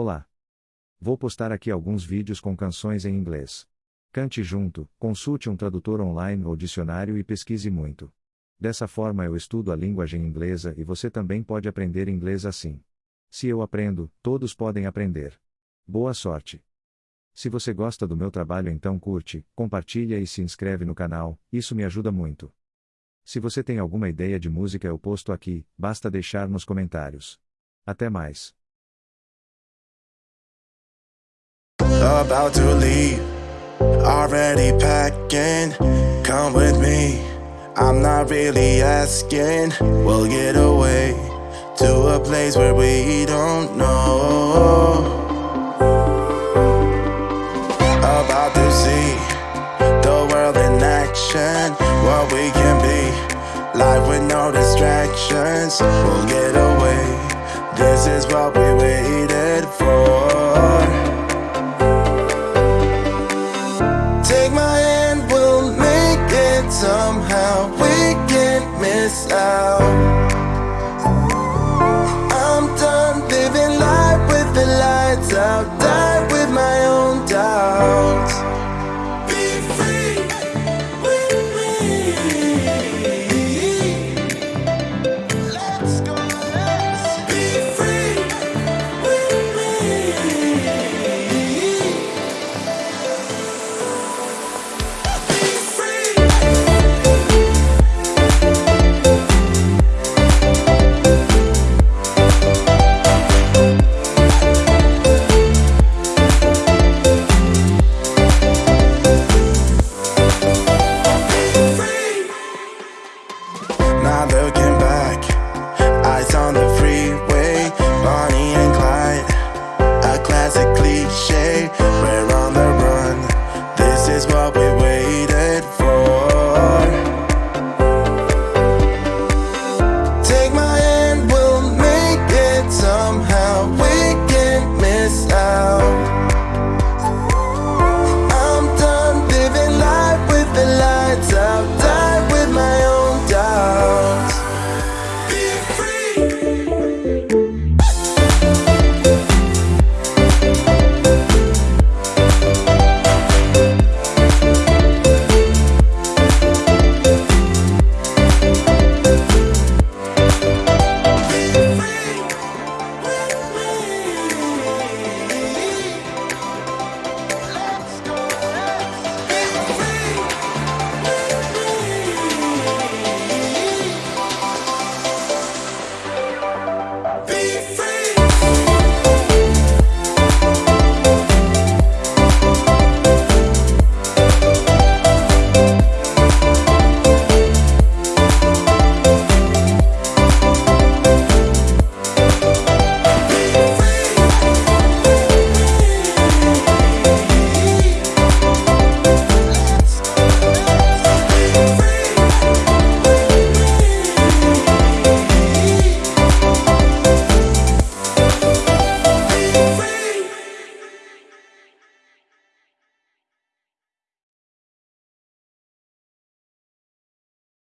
Olá! Vou postar aqui alguns vídeos com canções em inglês. Cante junto, consulte um tradutor online ou dicionário e pesquise muito. Dessa forma eu estudo a linguagem inglesa e você também pode aprender inglês assim. Se eu aprendo, todos podem aprender. Boa sorte! Se você gosta do meu trabalho então curte, compartilha e se inscreve no canal, isso me ajuda muito. Se você tem alguma ideia de música eu posto aqui, basta deixar nos comentários. Até mais. About to leave, already packing. Come with me, I'm not really asking. We'll get away to a place where we don't know. About to see the world in action, what we can be. Life with no distractions, we'll get away. This is what we waited for. Somehow. We can't miss out. Now look